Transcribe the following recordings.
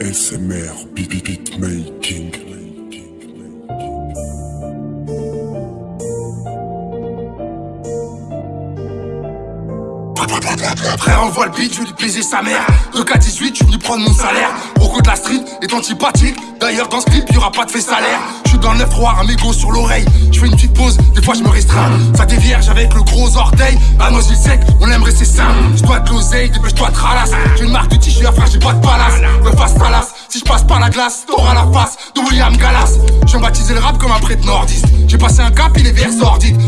ASMR beat, making. Frère envoie le beat, je vais lui baiser sa mère. 2K18, je suis venu prendre mon salaire. Rocco de la street est antipathique. D'ailleurs dans ce clip y'aura pas de fait salaire. Je suis dans le 9-3, un mégot sur l'oreille. Je fais une petite pause, des fois je me restreins. Ça t'es vierge avec le gros orteil. À nos îles sec, on aime rester sain. Je dois de l'oseille, dépêche-toi de ralasse. J'ai une marque de t-shirt, frère j'ai pas de palace par la glace T'auras la face de William Gallas Je viens baptiser le rap comme un prêtre nordiste. J'ai passé un cap, il est vers sordide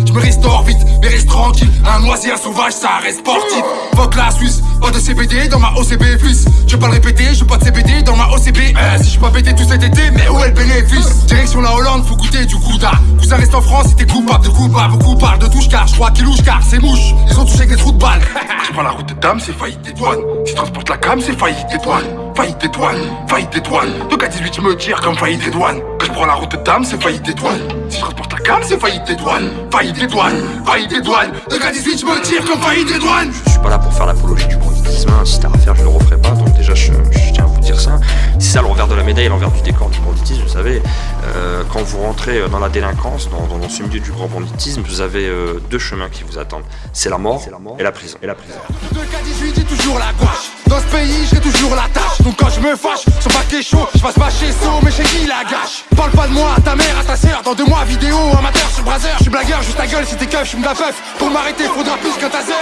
mais reste tranquille Un oisier, un sauvage, ça reste sportif. Fuck la Suisse, pas de CBD dans ma OCB fils Je pas le répéter, je pas de CBD dans ma OCB euh, Si je pas pété tout cet été, mais où est le bénéfice? Direction la Hollande, faut goûter du couda Cousin reste en France, c'était coupable de coupable Beaucoup parlent de touche car je crois qu'ils louche car c'est mouche. Ils ont touché avec des trous de balles Je prends la route de dame, c'est faillite des douanes. Si transporte la cam, c'est faillite des douanes. Faillite des douanes, faillite des douanes. Donc à 18 je me tire comme faillite des douanes prends la route de dame, c'est faillite des douanes. Si je transporte la cam, c'est faillite des douanes. Faillite des douanes, faillite des douanes. Donc à 18 je me tire comme faillite des douanes. Je suis pas là pour faire l'apologie du banditisme, hein. si t'as à faire je le referai pas, donc déjà je, je tiens à vous dire ça. C'est ça le revers de la médaille, l'envers du décor du banditisme, vous savez, euh, quand vous rentrez dans la délinquance, dans, dans, ce milieu du grand banditisme, vous avez euh, deux chemins qui vous attendent, c'est la mort, la mort et la prison. Et la prison. 2K18 j'ai toujours la gouache. Dans ce pays j'ai toujours la tâche. Donc quand je me fâche, sur paquet chaud Je passe pas chez So Parle pas de moi à ta mère, à ta sœur Dans deux mois vidéo amateur sur Brazzer Je suis blagueur, juste ta gueule si t'es je me la Pour m'arrêter faudra plus qu'un taser